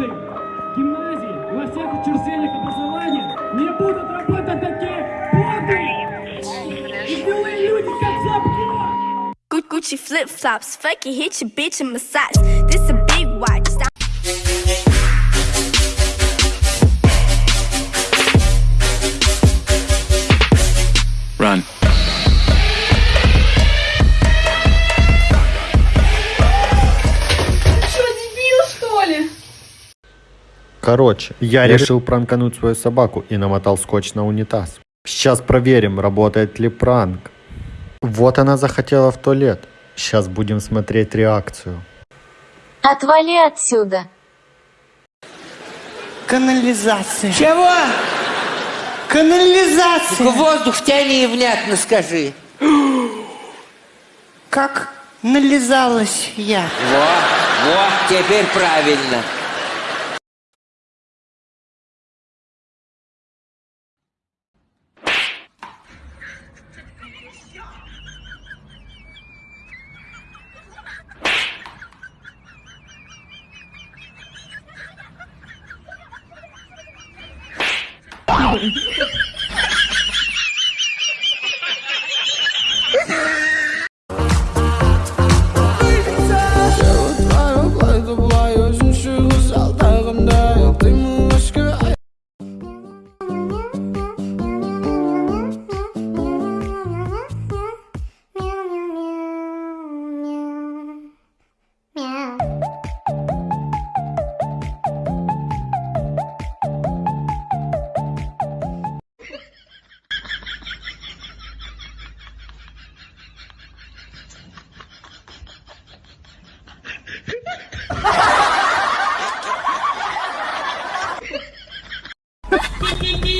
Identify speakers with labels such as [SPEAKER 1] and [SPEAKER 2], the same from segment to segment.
[SPEAKER 1] лучших гимназий во всех учреждениях образования не будут работать такие подлые и злые люди, как
[SPEAKER 2] Злобкин. Gucci flip-flops, fuck it, hit your bitch and massage. This a
[SPEAKER 3] Короче, я, решил пранкануть свою собаку и намотал скотч на унитаз. Сейчас проверим, работает ли пранк. Вот она захотела в туалет. Сейчас будем смотреть реакцию.
[SPEAKER 4] Отвали отсюда.
[SPEAKER 5] Канализация.
[SPEAKER 6] Чего?
[SPEAKER 5] Канализация.
[SPEAKER 6] Только воздух тяни и внятно скажи.
[SPEAKER 5] Как нализалась я.
[SPEAKER 6] Во, во, теперь правильно.
[SPEAKER 7] Ow! fucking me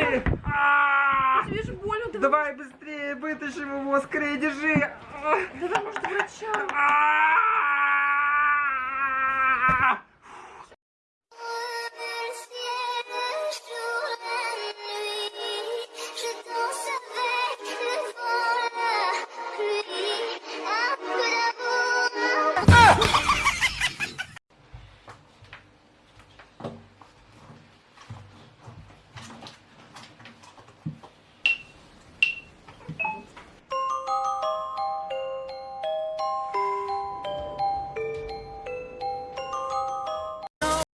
[SPEAKER 7] Держи! Тебе
[SPEAKER 8] же больно, давай.
[SPEAKER 7] Давай быстрее вытащим его, скорее, держи!
[SPEAKER 8] Давай, может, врача.
[SPEAKER 7] А!